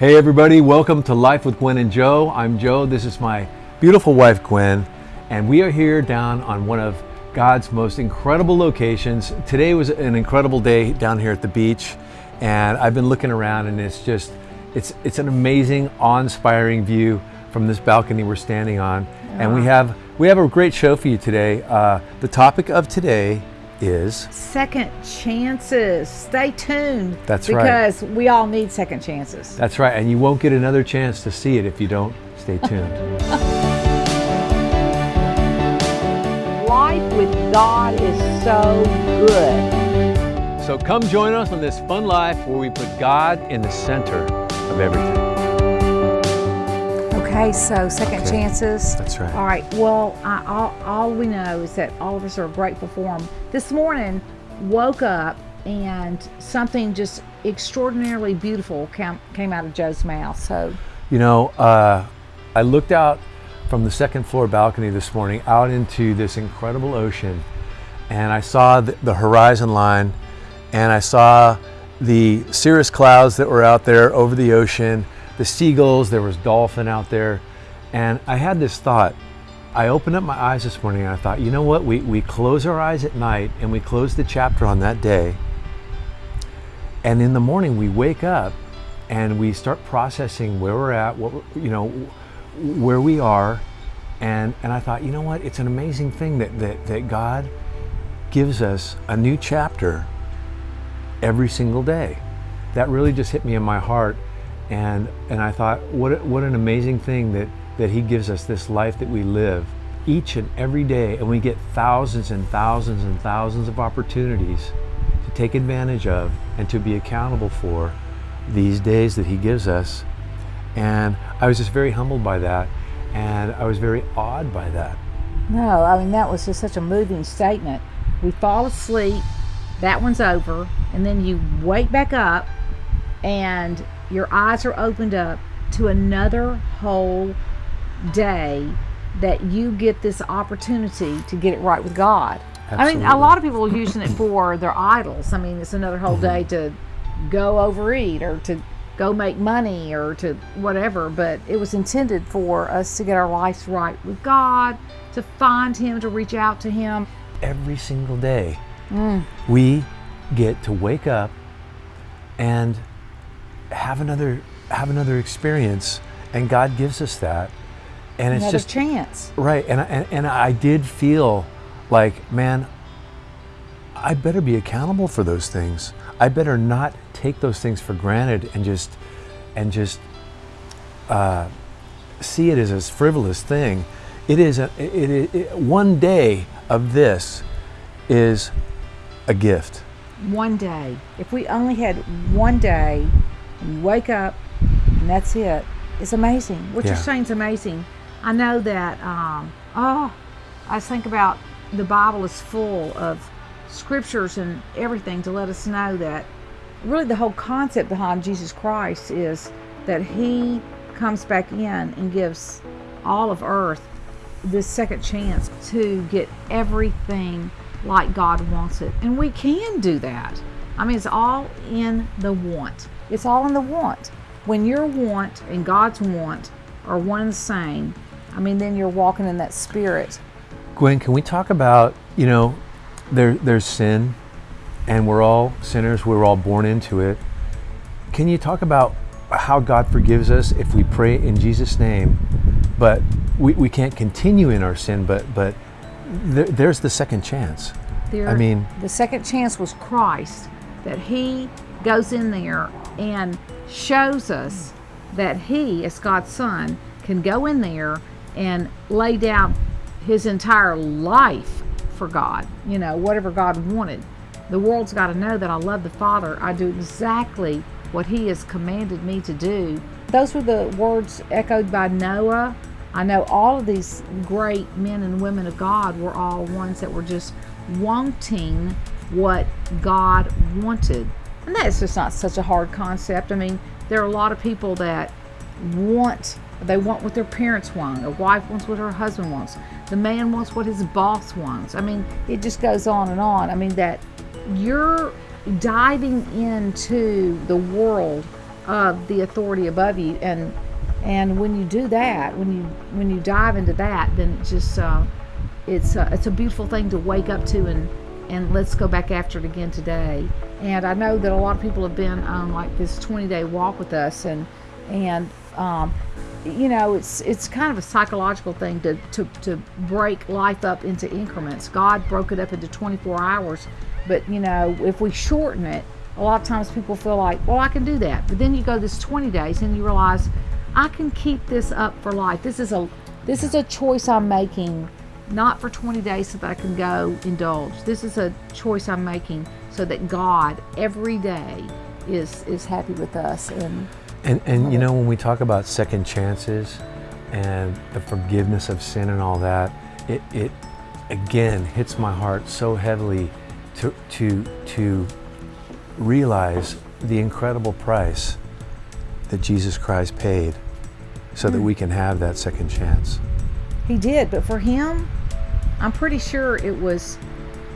Hey everybody, welcome to Life with Gwen and Joe. I'm Joe, this is my beautiful wife Gwen, and we are here down on one of God's most incredible locations. Today was an incredible day down here at the beach, and I've been looking around and it's just, it's, it's an amazing, awe-inspiring view from this balcony we're standing on. And we have, we have a great show for you today. Uh, the topic of today is Second chances. Stay tuned. That's right. Because we all need second chances. That's right, and you won't get another chance to see it if you don't stay tuned. Life with God is so good. so come join us on this fun life where we put God in the center of everything. Okay, so second Okay. chances. That's right. All right. Well, I, all, all we know is that all of us are grateful for them. This morning, woke up and something just extraordinarily beautiful came, came out of Joe's mouth. So, You know, uh, I looked out from the second floor balcony this morning out into this incredible ocean, and I saw the, the horizon line, and I saw the cirrus clouds that were out there over the ocean, the seagulls, there was dolphin out there, and I had this thought. I opened up my eyes this morning and I thought, you know what? We, we close our eyes at night and we close the chapter on that day. And in the morning, we wake up and we start processing where we're at, what you know, where we are, and and I thought, you know what? It's an amazing thing that that that God gives us a new chapter every single day. That really just hit me in my heart, and and I thought, what what an amazing thing that that He gives us this life that we live each and every day, and we get thousands and thousands and thousands of opportunities to take advantage of and to be accountable for these days that He gives us. And I was just very humbled by that, and I was very awed by that. no, I mean, that was just such a moving statement. We fall asleep, that one's over, and then you wake back up and your eyes are opened up to another whole day that you get this opportunity to get it right with God. I mean, a lot of people are using it for their idols. I mean, it's another whole day mm-hmm. to go overeat or to go make money or to whatever, but it was intended for us to get our lives right with God, to find Him, to reach out to Him. Every single day, mm. we get to wake up and have another have another experience, and God gives us that, and it's Another just chance. Right, and, I- and and I did feel like, man, I better be accountable for those things. I better not take those things for granted and just and just uh, see it as a frivolous thing. It is a it, it, it, one day of this is a gift. One day. If we only had one day and you wake up and that's it, it's amazing. What Yeah. you're saying is amazing. I know that, um, oh, I think about the Bible is full of scriptures and everything to let us know that really the whole concept behind Jesus Christ is that He comes back in and gives all of earth this second chance to get everything like God wants it. And we can do that. I mean, it's all in the want. It's all in the want. When your want and God's want are one and the same, I mean, then you're walking in that spirit. Gwen, can we talk about you know there there's sin, and we're all sinners. We're all born into it. Can you talk about how God forgives us if we pray in Jesus' name, but we, we can't continue in our sin, but but there, there's the second chance. There, I mean- the second chance was Christ, that He goes in there and shows us that He, as God's Son, can go in there and lay down His entire life for God. You know, whatever God wanted. The world's got to know that I love the Father. I do exactly what He has commanded me to do. Those were the words echoed by Noah. I know all of these great men and women of God were all ones that were just wanting what God wanted. And that's just not such a hard concept. I mean, there are a lot of people that want they want what their parents want. A wife wants what her husband wants. The man wants what his boss wants. I mean, it just goes on and on. I mean that you're diving into the world of the authority above you and and when you do that when you when you dive into that then just uh, it's uh, it's a beautiful thing to wake up to and and let's go back after it again today. And i know that a lot of people have been on like this 20 day walk with us and and um, you know it's it's kind of a psychological thing to, to to break life up into increments. God broke it up into 24 hours but you know if we shorten it a lot of times people feel like well i can do that. But then you go this 20 days and you realize i can keep this up for life. This is a this is a choice i'm making not for 20 days so that i can go indulge this is a choice i'm making so that god every day is is happy with us and And, and you know, when we talk about second chances and the forgiveness of sin and all that, it, it again hits my heart so heavily to, to, to realize the incredible price that Jesus Christ paid so that hmm. we can have that second chance. He did, but for him, I'm pretty sure it was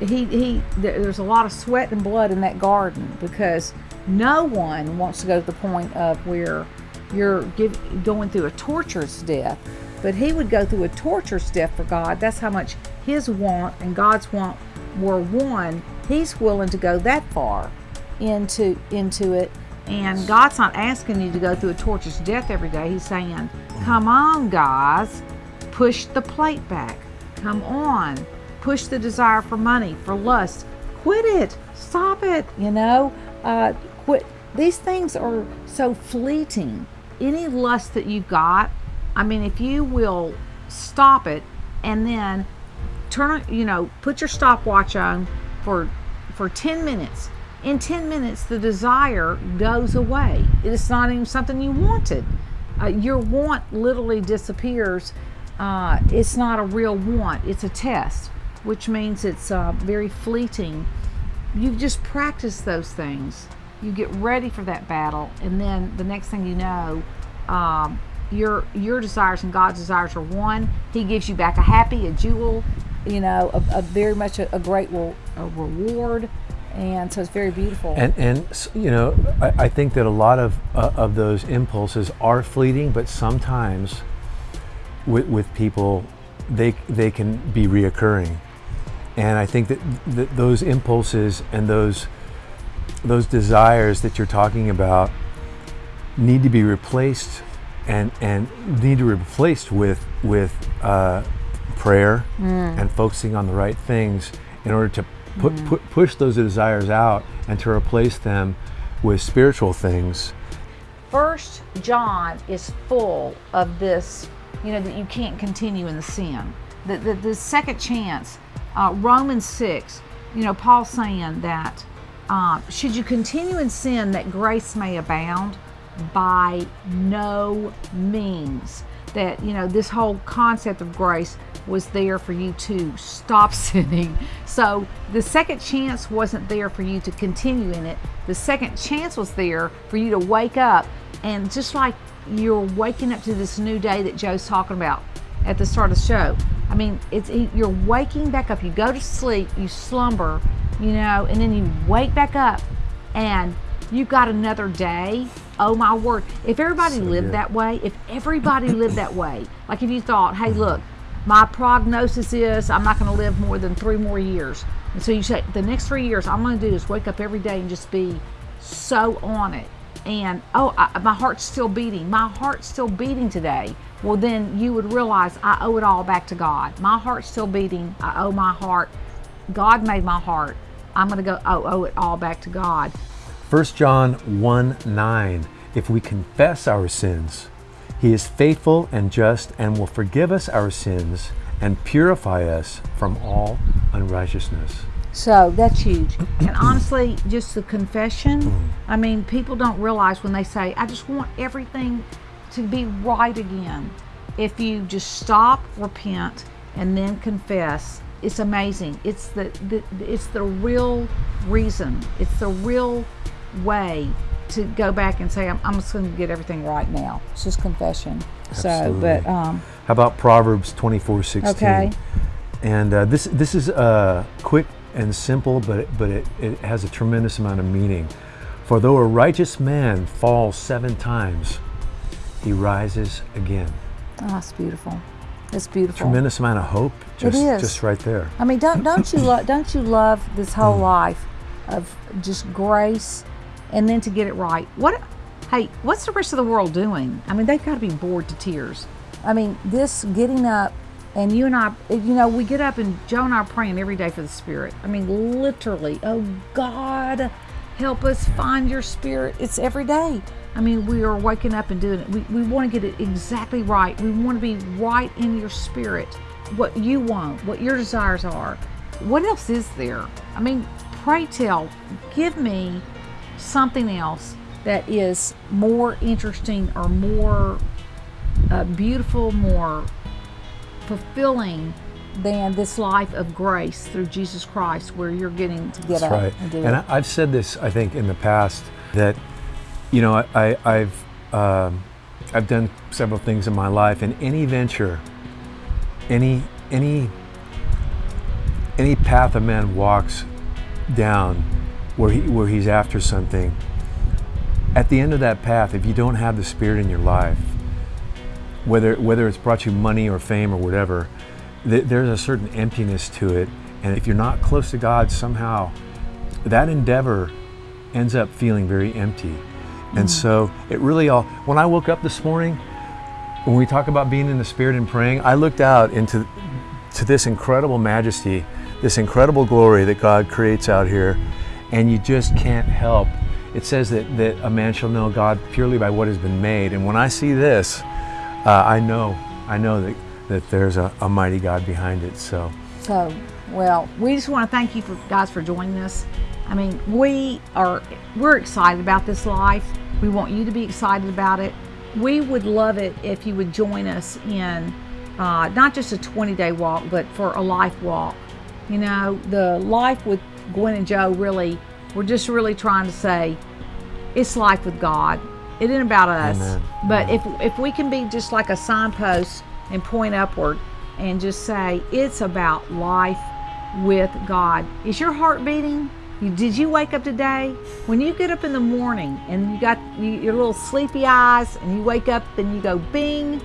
he he there's a lot of sweat and blood in that garden because no one wants to go to the point of where you're give, going through a torturous death. But he would go through a torturous death for God. That's how much his want and God's want were one. He's willing to go that far into into it. And God's not asking you to go through a torturous death every day. He's saying, "Come on, guys, push the plate back. Come on, push the desire for money, for lust. Quit it. Stop it. You know, uh, quit. These things are so fleeting. Any lust that you've got, I mean, if you will stop it and then turn you know put your stopwatch on for for 10 minutes in 10 minutes the desire goes away it's not even something you wanted uh, your want literally disappears uh, it's not a real want it's a test which means it's uh, very fleeting. You just practice those things. You get ready for that battle and then the next thing you know um, your your desires and god's desires are one. He gives you back a happy a jewel you know a, a very much a, a great re- a reward and so it's very beautiful. And, and you know, I, I think that a lot of, uh, of those impulses are fleeting, but sometimes with, with people, they, they can be reoccurring. And I think that, that those impulses and those, those desires that you're talking about need to be replaced and, and need to be replaced with, with uh, prayer and focusing on the right things in order to put, put, push those desires out and to replace them with spiritual things. First John is full of this, you know, that you can't continue in the sin. The, the, the second chance, uh, Romans 6, you know, Paul saying that uh, should you continue in sin that grace may abound? By no means. That, you know, this whole concept of grace was there for you to stop sinning. So the second chance wasn't there for you to continue in it. The second chance was there for you to wake up and just like you're waking up to this new day that Joe's talking about at the start of the show. I mean, it's you're waking back up. You go to sleep, you slumber, you know, and then you wake back up and you got another day. Oh my word. If everybody So lived good. that way, if everybody lived that way, like if you thought, hey, look, my prognosis is I'm not going to live more than three more years. And so you say, the next three years, I'm going to do is wake up every day and just be so on it. And oh, I, my heart's still beating. My heart's still beating today. Well, then you would realize I owe it all back to God. My heart's still beating. I owe my heart. God made my heart. I'm going to go oh, owe it all back to God. 1 John 1 9. If we confess our sins, he is faithful and just and will forgive us our sins and purify us from all unrighteousness. So that's huge. And honestly, just the confession, I mean, people don't realize when they say, I just want everything to be right again. If you just stop, repent, and then confess, it's amazing. It's the, the it's the real reason. It's the real way to go back and say, I'm, I'm just going to get everything right now. It's just confession. So, but um, How about Proverbs 24 16? Okay. And uh, this, this is a quick and simple, but, it, but it, it has a tremendous amount of meaning. For though a righteous man falls seven times, he rises again. Oh, that's beautiful. It's beautiful. Tremendous amount of hope just, is. just right there. I mean, don't don't you lo- don't you love this whole mm. life of just grace, and then to get it right? What? Hey, what's the rest of the world doing? I mean, they've got to be bored to tears. I mean, this getting up, and you and I, you know, we get up and Joe and I are praying every day for the Spirit. I mean, literally, oh God, help us find your Spirit. It's every day. I mean, we are waking up and doing it. We, we want to get it exactly right. We want to be right in your spirit, what you want, what your desires are. What else is there? I mean, pray tell, give me something else that is more interesting or more uh, beautiful, more fulfilling than this life of grace through Jesus Christ, where you're getting to get That's up right. and do And it. I, I've said this, I think, in the past that, you know, I, I, I've um, I've done several things in my life, and any venture, any any any path a man walks down, where he where he's after something. At the end of that path, if you don't have the Spirit in your life, whether whether it's brought you money or fame or whatever, th- there's a certain emptiness to it. And if you're not close to God, somehow that endeavor ends up feeling very empty. And mm. so it really all, when I woke up this morning, when we talk about being in the Spirit and praying, I looked out into to this incredible majesty, this incredible glory that God creates out here, and you just can't help. It says that, that a man shall know God purely by what has been made. And when I see this, uh, I know, I know that, that there's a, a mighty God behind it. So So, well, we just want to thank you for guys for joining us. I mean, we are we're excited about this life. We want you to be excited about it. We would love it if you would join us in uh, not just a 20 day walk, but for a life walk. You know, the life with Gwen and Joe really, we're just really trying to say it's life with God. It ain't about us. Amen. But if if we can be just like a signpost and point upward and just say it's about life with God. Is your heart beating? You, did you wake up today? When you get up in the morning and you got you, your little sleepy eyes and you wake up and you go bing,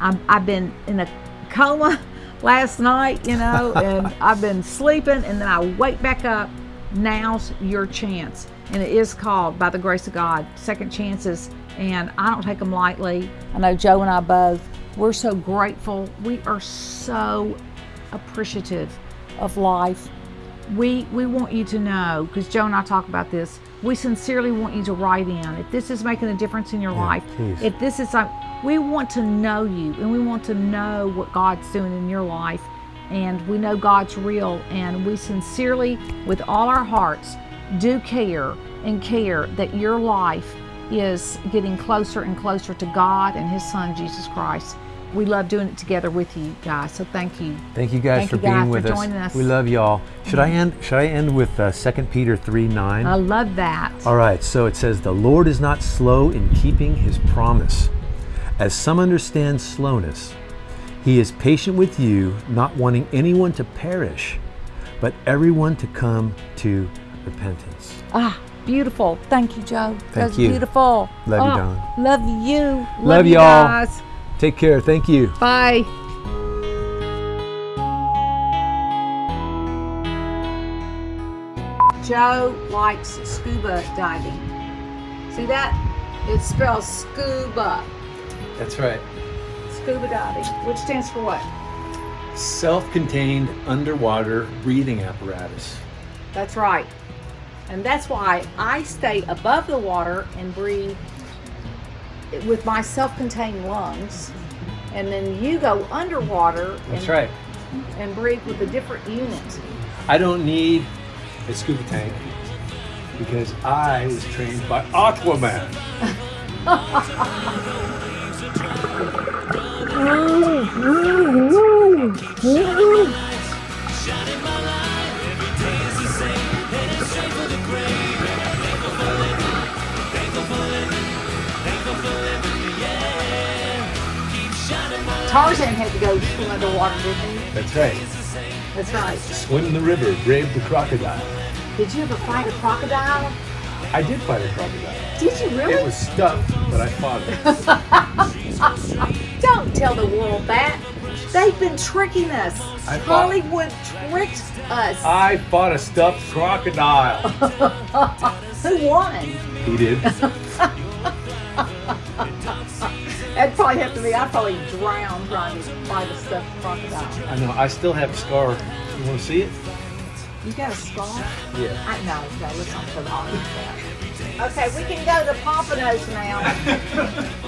I'm, I've been in a coma last night, you know, and I've been sleeping and then I wake back up. Now's your chance. And it is called, by the grace of God, second chances. And I don't take them lightly. I know Joe and I both. We're so grateful. We are so appreciative of life. We we want you to know because Joe and I talk about this. We sincerely want you to write in if this is making a difference in your life. please. If this is like we want to know you and we want to know what God's doing in your life, and we know God's real, and we sincerely, with all our hearts, do care and care that your life is getting closer and closer to God and His Son Jesus Christ. We love doing it together with you guys. So thank you. Thank you guys Thank for you being guys for with us. joining us. We love y'all. Should I end? Should I end with uh, 2 Peter 3 9? I love that. All right, so it says, The Lord is not slow in keeping his promise, as some understand slowness. He is patient with you, not wanting anyone to perish, but everyone to come to repentance. Ah, beautiful. Thank you, Joe. That's you. beautiful. Love you, Oh, Dawn. Love you. Love you y'all. guys. Take care. Thank you. Bye. Joe likes scuba diving. See that? It spells scuba. That's right. Scuba diving, which stands for what? Self contained underwater breathing apparatus. That's right. And that's why I stay above the water and breathe with my self contained lungs. And then you go underwater and, That's right. and breathe with a different unit. I don't need a scuba tank because I was trained by Aquaman. Tarzan had to go swim underwater, didn't he? That's right. That's right. Swim in the river, brave the crocodile. Did you ever fight a crocodile? I did fight a crocodile. Did you really? It was stuffed, but I fought it. Don't tell the world that. They've been tricking us. I Hollywood tricked us. I fought a stuffed crocodile. Who won? he did. That'd probably have to be. I'd probably drown trying to fight a stuffed crocodile. I know. I still have a scar. You want to see it? You got a scar? Yeah. I know. No, let's not put on that. Okay, we can go to Pompanos now.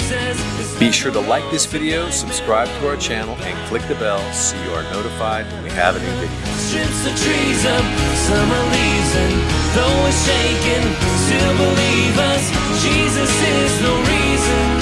Be sure to like this video, subscribe to our channel, and click the bell so you are notified when we have a new video. strips the trees of summer leaves and though shaking still believe us. Jesus is reason